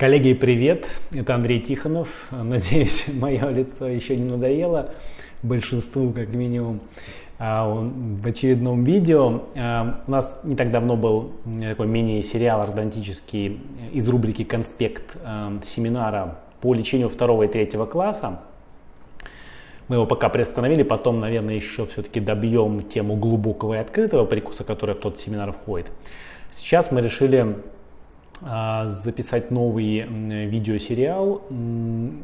Коллеги, привет! Это Андрей Тихонов. Надеюсь, мое лицо еще не надоело большинству, как минимум, а, в очередном видео. А, у нас не так давно был такой мини-сериал ортодонтический из рубрики «Конспект» а, семинара по лечению второго и третьего класса. Мы его пока приостановили, потом, наверное, еще все-таки добьем тему глубокого и открытого прикуса, который в тот семинар входит. Сейчас мы решили записать новый видеосериал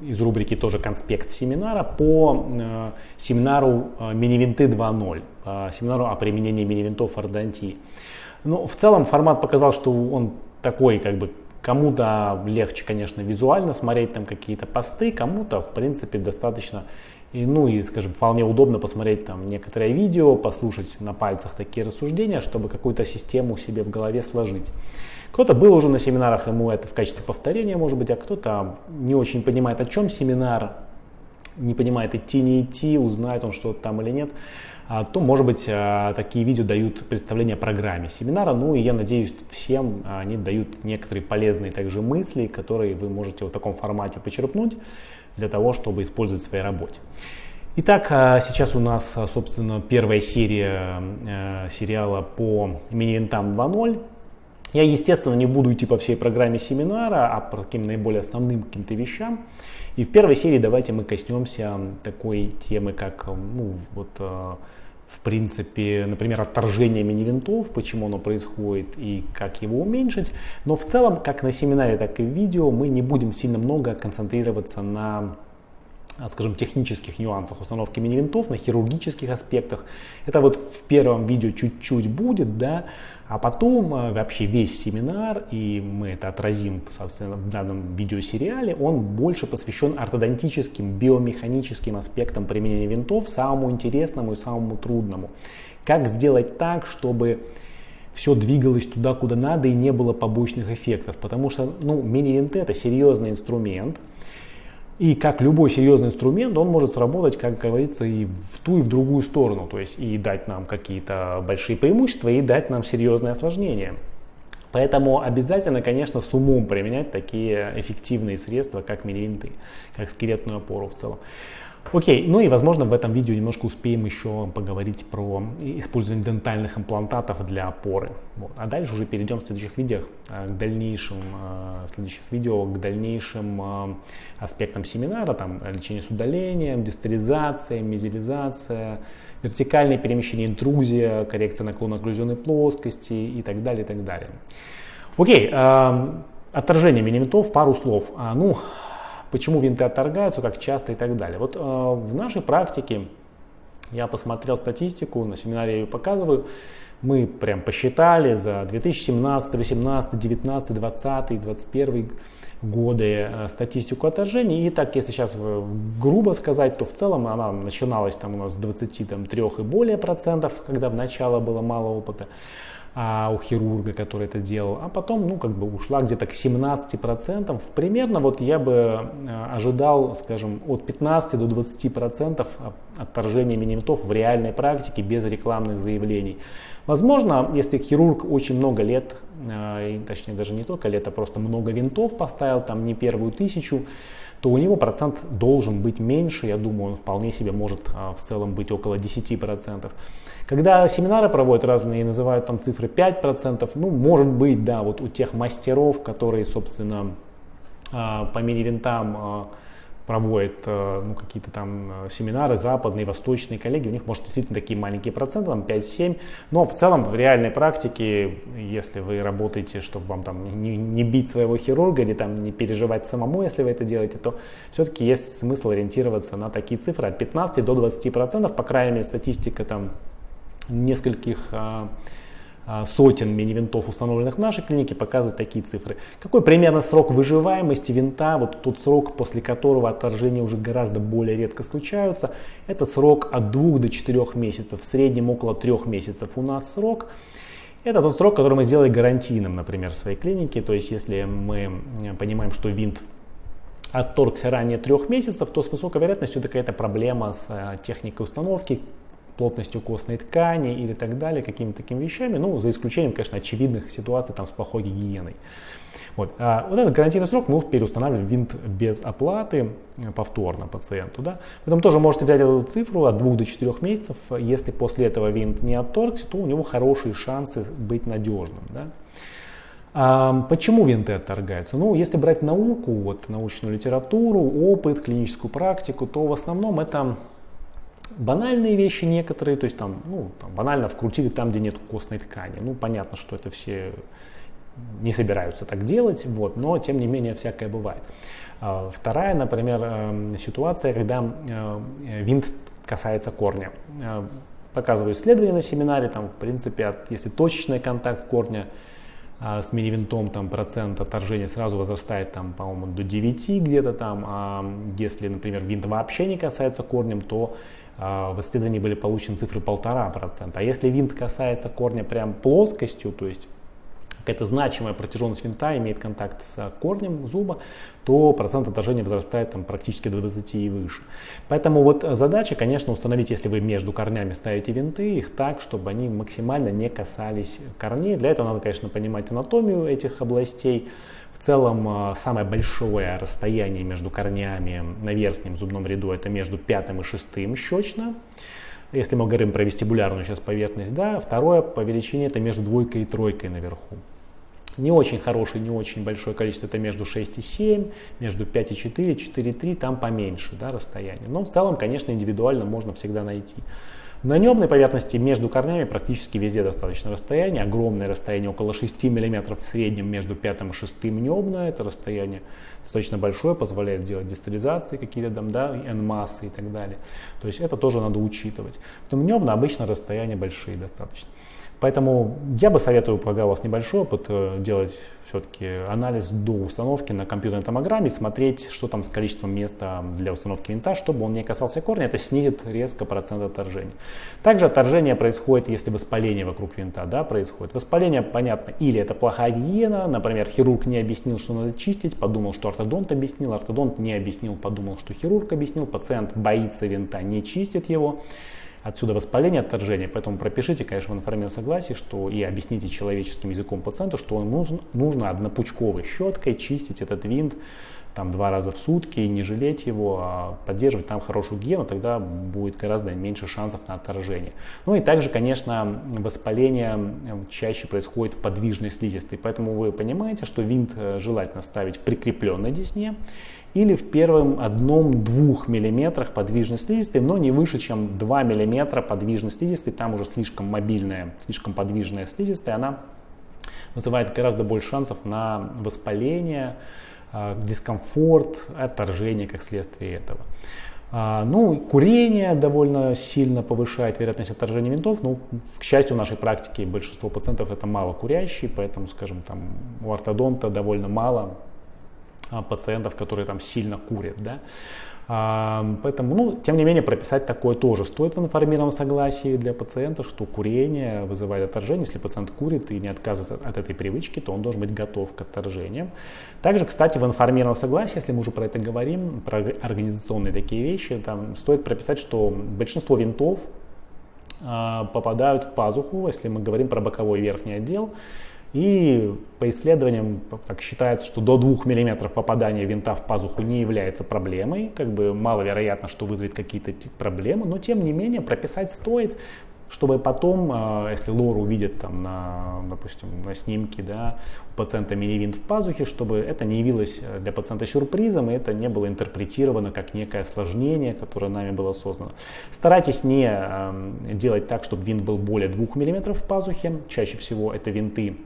из рубрики тоже конспект семинара по э, семинару э, Минивинты 2.0, семинару о применении мини-винтов в ортодонтии. Ну, в целом формат показал, что он такой как бы Кому-то легче, конечно, визуально смотреть там какие-то посты, кому-то, в принципе, достаточно, и, ну и, скажем, вполне удобно посмотреть там некоторое видео, послушать на пальцах такие рассуждения, чтобы какую-то систему себе в голове сложить. Кто-то был уже на семинарах, ему это в качестве повторения может быть, а кто-то не очень понимает, о чем семинар, не понимает, идти, не идти, узнает он что-то там или нет, а, то, может быть, а, такие видео дают представление о программе семинара. Ну и я надеюсь, всем они дают некоторые полезные также мысли, которые вы можете в таком формате почерпнуть для того, чтобы использовать в своей работе. Итак, а, сейчас у нас, собственно, первая серия сериала по мини-винтам 2.0. Я, естественно, не буду идти по всей программе семинара, а по таким наиболее основным каким-то вещам. И в первой серии давайте мы коснемся такой темы, как, ну, вот, э, в принципе, например, отторжение мини-винтов, почему оно происходит и как его уменьшить. Но в целом, как на семинаре, так и в видео, мы не будем сильно много концентрироваться на скажем, технических нюансах установки мини-винтов, на хирургических аспектах. Это вот в первом видео чуть-чуть будет, да, а потом э, вообще весь семинар, и мы это отразим, собственно, в данном видеосериале, он больше посвящен ортодонтическим, биомеханическим аспектам применения винтов, самому интересному и самому трудному. Как сделать так, чтобы все двигалось туда, куда надо и не было побочных эффектов. Потому что ну, мини-винты это серьезный инструмент, и как любой серьезный инструмент, он может сработать, как говорится, и в ту, и в другую сторону. То есть и дать нам какие-то большие преимущества, и дать нам серьезные осложнения. Поэтому обязательно, конечно, с умом применять такие эффективные средства, как мини-винты, как скелетную опору в целом. Окей, ну и возможно в этом видео немножко успеем еще поговорить про использование дентальных имплантатов для опоры. Вот. А дальше уже перейдем в следующих видео э, к дальнейшим, э, в следующих видео к дальнейшим э, аспектам семинара, там лечение с удалением, дистеризация, мезилизация, вертикальное перемещение, интрузия, коррекция наклона окклюзионной плоскости и так далее, и так далее. Окей, отторжение мини-винтов, пару слов. А, ну, почему винты отторгаются, как часто и так далее. Вот э, в нашей практике я посмотрел статистику, на семинаре я ее показываю, мы прям посчитали за 2017, 2018, 2019, 2020, 2021 годы э, статистику отторжений. И так, если сейчас э, грубо сказать, то в целом она начиналась там у нас с 23 и более процентов, когда в начало было мало опыта а, у хирурга, который это делал, а потом, ну, как бы ушла где-то к 17%. Примерно вот я бы э, ожидал, скажем, от 15 до 20% отторжения минимитов в реальной практике без рекламных заявлений. Возможно, если хирург очень много лет, э, точнее даже не только лет, а просто много винтов поставил, там не первую тысячу, то у него процент должен быть меньше, я думаю, он вполне себе может а, в целом быть около 10%. Когда семинары проводят разные и называют там цифры 5%, ну, может быть, да, вот у тех мастеров, которые, собственно, а, по мини-винтам проводят э, ну, какие-то там э, семинары, западные, восточные коллеги, у них может действительно такие маленькие проценты, там 5-7, но в целом в реальной практике, если вы работаете, чтобы вам там не, не бить своего хирурга или там не переживать самому, если вы это делаете, то все-таки есть смысл ориентироваться на такие цифры от 15 до 20 процентов, по крайней мере статистика там нескольких а, сотен мини-винтов, установленных в нашей клинике, показывают такие цифры. Какой примерно срок выживаемости винта, вот тот срок, после которого отторжения уже гораздо более редко случаются, это срок от 2 до 4 месяцев, в среднем около 3 месяцев у нас срок. Это тот срок, который мы сделали гарантийным, например, в своей клинике. То есть, если мы понимаем, что винт отторгся ранее трех месяцев, то с высокой вероятностью это какая-то проблема с э, техникой установки, плотностью костной ткани или так далее, какими-то такими вещами, ну, за исключением, конечно, очевидных ситуаций там с плохой гигиеной. Вот, а вот этот гарантийный срок мы переустанавливаем винт без оплаты э, повторно пациенту. Да? Поэтому тоже можете взять эту цифру от 2 до 4 месяцев. Если после этого винт не отторгся, то у него хорошие шансы быть надежным. Да? А почему винты отторгаются? Ну, если брать науку, вот, научную литературу, опыт, клиническую практику, то в основном это банальные вещи некоторые, то есть там, ну, там банально вкрутили там, где нет костной ткани. Ну, понятно, что это все не собираются так делать, вот, но тем не менее всякое бывает. А, вторая, например, эм, ситуация, когда э, винт касается корня. Э, показываю исследования на семинаре, там, в принципе, от, если точечный контакт корня а с мини-винтом там процент отторжения сразу возрастает там, по-моему, до 9 где-то там, а если, например, винт вообще не касается корнем, то а, в исследовании были получены цифры 1,5%. А если винт касается корня прям плоскостью, то есть какая-то значимая протяженность винта имеет контакт с корнем зуба, то процент отражения возрастает там, практически до 20 и выше. Поэтому вот задача, конечно, установить, если вы между корнями ставите винты, их так, чтобы они максимально не касались корней. Для этого надо, конечно, понимать анатомию этих областей. В целом, а, самое большое расстояние между корнями на верхнем зубном ряду это между пятым и шестым щечно. Если мы говорим про вестибулярную сейчас поверхность, да, второе по величине это между двойкой и тройкой наверху. Не очень хороший, не очень большое количество, это между 6 и 7, между 5 и 4, 4 и 3, там поменьше да, расстояние. Но в целом, конечно, индивидуально можно всегда найти. На небной поверхности между корнями практически везде достаточно расстояние. Огромное расстояние, около 6 мм в среднем между пятым и шестым небное. Это расстояние достаточно большое, позволяет делать дистализации какие-то там, да, N-массы и так далее. То есть это тоже надо учитывать. Потом небно обычно расстояния большие достаточно. Поэтому я бы советую, пока у вас небольшой опыт, э, делать все-таки анализ до установки на компьютерной томограмме, смотреть, что там с количеством места для установки винта, чтобы он не касался корня, это снизит резко процент отторжения. Также отторжение происходит, если воспаление вокруг винта да, происходит. Воспаление, понятно, или это плохая гигиена, например, хирург не объяснил, что надо чистить, подумал, что ортодонт объяснил, ортодонт не объяснил, подумал, что хирург объяснил, пациент боится винта, не чистит его. Отсюда воспаление, отторжение. Поэтому пропишите, конечно, в информированном согласии, что и объясните человеческим языком пациенту, что он нужно, нужно однопучковой щеткой чистить этот винт там два раза в сутки и не жалеть его, а поддерживать там хорошую гигиену, тогда будет гораздо меньше шансов на отторжение. Ну и также, конечно, воспаление чаще происходит в подвижной слизистой, поэтому вы понимаете, что винт э, желательно ставить в прикрепленной десне или в первом одном-двух миллиметрах подвижной слизистой, но не выше, чем 2 миллиметра подвижной слизистой, там уже слишком мобильная, слишком подвижная слизистая, она вызывает гораздо больше шансов на воспаление, а, дискомфорт, отторжение как следствие этого. А, ну, курение довольно сильно повышает вероятность отторжения винтов. Ну, к счастью, в нашей практике большинство пациентов это мало курящие, поэтому, скажем, там у ортодонта довольно мало пациентов, которые там сильно курят, да. А, поэтому, ну, тем не менее, прописать такое тоже стоит в информированном согласии для пациента, что курение вызывает отторжение. Если пациент курит и не отказывается от этой привычки, то он должен быть готов к отторжениям. Также, кстати, в информированном согласии, если мы уже про это говорим, про организационные такие вещи, там стоит прописать, что большинство винтов а, попадают в пазуху, если мы говорим про боковой верхний отдел, и по исследованиям так считается, что до 2 мм попадания винта в пазуху не является проблемой. Как бы маловероятно, что вызовет какие-то проблемы, но тем не менее прописать стоит, чтобы потом, а, если лор увидит там на, допустим, на снимке, да, у пациента мини-винт в пазухе, чтобы это не явилось э, для пациента сюрпризом, и это не было интерпретировано как некое осложнение, которое нами было создано. Старайтесь не делать так, чтобы винт был более 2 мм в пазухе. Чаще всего это винты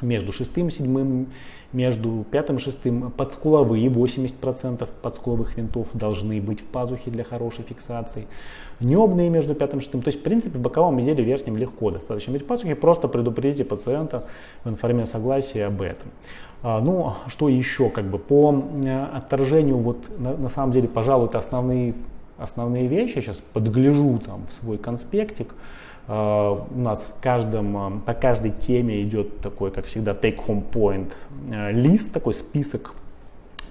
между шестым и седьмым, между пятым и шестым подскуловые 80% подскуловых винтов должны быть в пазухе для хорошей фиксации. Небные между пятым и шестым. То есть, в принципе, в боковом изделии верхнем легко достаточно быть в пазухе. Просто предупредите пациента в информированном согласии об этом. А, ну, что еще, как бы по э, отторжению, вот на, на самом деле, пожалуй, это основные, основные вещи. Сейчас подгляжу там в свой конспектик. Uh, у нас в каждом, uh, по каждой теме идет такой, как всегда, take-home point uh, лист, такой список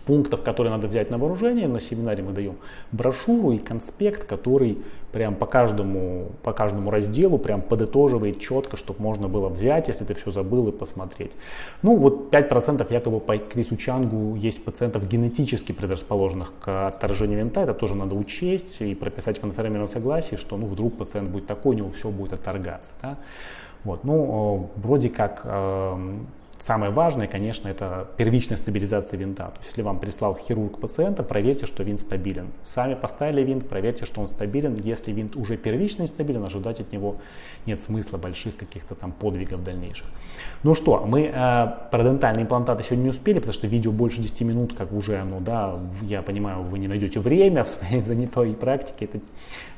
пунктов, которые надо взять на вооружение. На семинаре мы даем брошюру и конспект, который прям по каждому, по каждому разделу прям подытоживает четко, чтобы можно было взять, если ты все забыл и посмотреть. Ну вот 5% якобы по Крису Чангу есть пациентов генетически предрасположенных к отторжению винта. Это тоже надо учесть и прописать в информированном согласии, что ну вдруг пациент будет такой, у него все будет отторгаться. Да? Вот, ну, вроде как эм, Самое важное, конечно, это первичная стабилизация винта. То есть, если вам прислал хирург пациента, проверьте, что винт стабилен. Сами поставили винт, проверьте, что он стабилен. Если винт уже первично стабилен, ожидать от него нет смысла больших каких-то там подвигов дальнейших. Ну что, мы э, про дентальные имплантаты сегодня не успели, потому что видео больше 10 минут, как уже оно, да, я понимаю, вы не найдете время в своей занятой практике это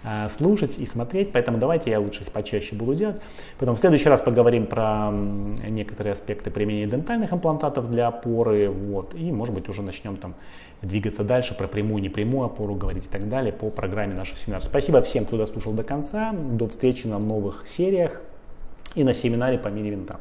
э, слушать и смотреть, поэтому давайте я лучше их почаще буду делать. Потом в следующий раз поговорим про некоторые аспекты применения дентальных имплантатов для опоры, вот, и может быть уже начнем там двигаться дальше, про прямую, непрямую опору говорить и так далее по программе нашего семинара. Спасибо всем, кто дослушал до конца. До встречи на новых сериях и на семинаре по мини винтам.